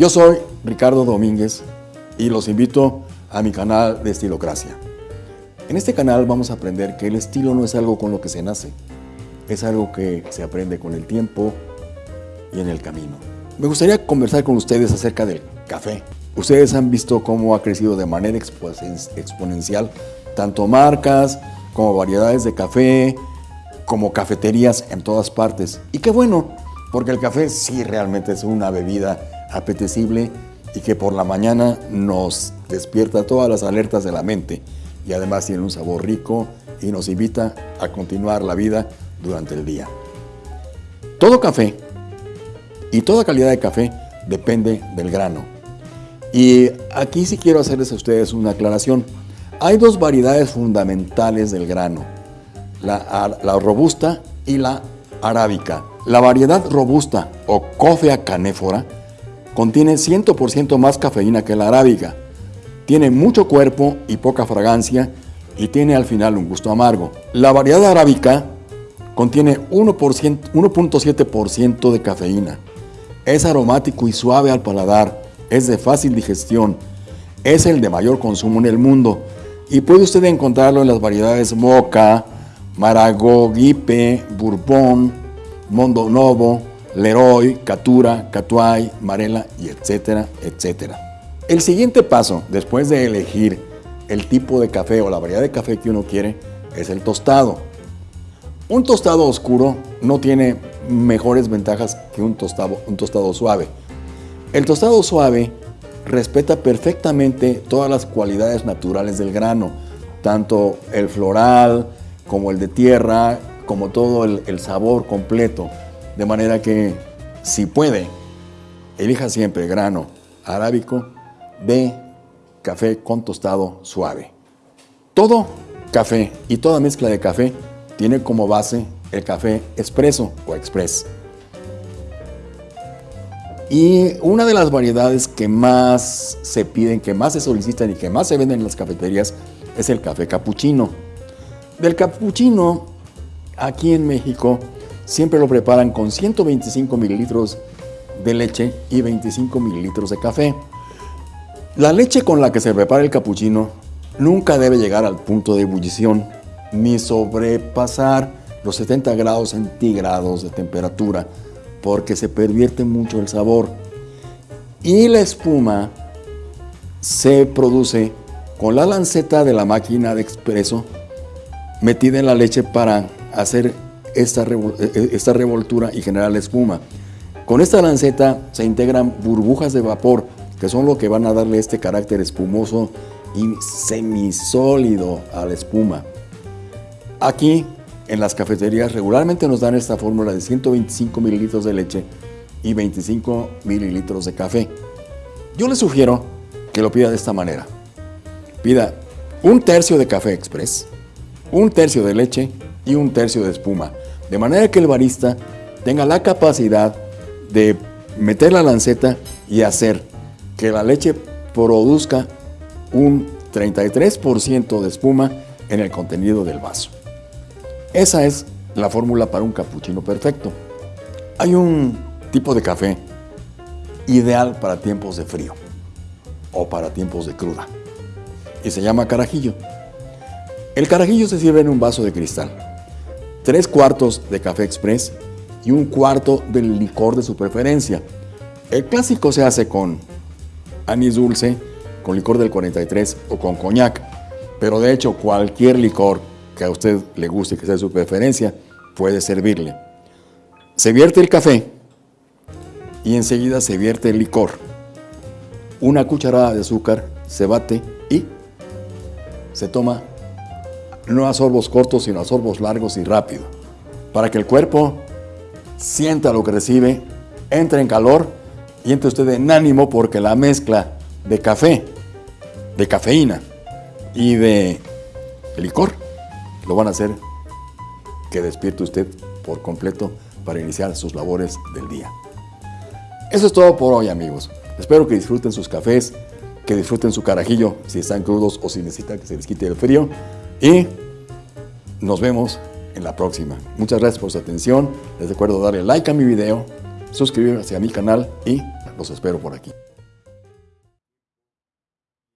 Yo soy Ricardo Domínguez y los invito a mi canal de Estilocracia. En este canal vamos a aprender que el estilo no es algo con lo que se nace, es algo que se aprende con el tiempo y en el camino. Me gustaría conversar con ustedes acerca del café. Ustedes han visto cómo ha crecido de manera exponencial tanto marcas como variedades de café, como cafeterías en todas partes. Y qué bueno, porque el café sí realmente es una bebida apetecible y que por la mañana nos despierta todas las alertas de la mente y además tiene un sabor rico y nos invita a continuar la vida durante el día. Todo café y toda calidad de café depende del grano. Y aquí sí quiero hacerles a ustedes una aclaración. Hay dos variedades fundamentales del grano, la, robusta y la arábica. La variedad robusta o Coffea canéfora contiene 100% más cafeína que la arábica. Tiene mucho cuerpo y poca fragancia y tiene al final un gusto amargo. La variedad arábica contiene 1.7% de cafeína. Es aromático y suave al paladar, es de fácil digestión, es el de mayor consumo en el mundo y puede usted encontrarlo en las variedades Moca, Maragó, Guipe, Bourbon, Mondo Novo, Leroy, Catura, Catuay, Marela y etcétera, etcétera. El siguiente paso, después de elegir el tipo de café o la variedad de café que uno quiere, es el tostado. Un tostado oscuro no tiene mejores ventajas que un tostado, un tostado suave. El tostado suave respeta perfectamente todas las cualidades naturales del grano, tanto el floral como el de tierra, como todo el, el sabor completo. De manera que, si puede, elija siempre grano arábico de café con tostado suave. Todo café y toda mezcla de café tiene como base el café expreso o express. Y una de las variedades que más se piden, que más se solicitan y que más se venden en las cafeterías es el café capuchino. Del capuchino, aquí en México, siempre lo preparan con 125 mililitros de leche y 25 mililitros de café. La leche con la que se prepara el capuchino nunca debe llegar al punto de ebullición ni sobrepasar los 70 grados centígrados de temperatura porque se pervierte mucho el sabor. Y la espuma se produce con la lanceta de la máquina de expreso metida en la leche para hacer esta, eh, eh, esta revoltura y generar la espuma. Con esta lanceta se integran burbujas de vapor, que son lo que van a darle este carácter espumoso y semisólido a la espuma. Aquí, en las cafeterías, regularmente nos dan esta fórmula de 125 mililitros de leche y 25 mililitros de café. Yo le sugiero que lo pida de esta manera. Pida un tercio de café express, un tercio de leche un tercio de espuma. De manera que el barista tenga la capacidad de meter la lanceta y hacer que la leche produzca un 33% de espuma en el contenido del vaso. Esa es la fórmula para un capuchino perfecto. Hay un tipo de café ideal para tiempos de frío o para tiempos de cruda y se llama carajillo. El carajillo se sirve en un vaso de cristal tres cuartos de café express y un cuarto del licor de su preferencia. El clásico se hace con anís dulce, con licor del 43 o con coñac, pero de hecho cualquier licor que a usted le guste que sea de su preferencia puede servirle. Se vierte el café y enseguida se vierte el licor. Una cucharada de azúcar se bate y se toma no a sorbos cortos, sino a sorbos largos y rápido, para que el cuerpo sienta lo que recibe, entre en calor y entre usted en ánimo porque la mezcla de café, de cafeína y de licor lo van a hacer que despierte usted por completo para iniciar sus labores del día. Eso es todo por hoy amigos. Espero que disfruten sus cafés, que disfruten su carajillo si están crudos o si necesitan que se les quite el frío. Y nos vemos en la próxima. Muchas gracias por su atención. Les recuerdo darle like a mi video, suscribirse a mi canal y los espero por aquí.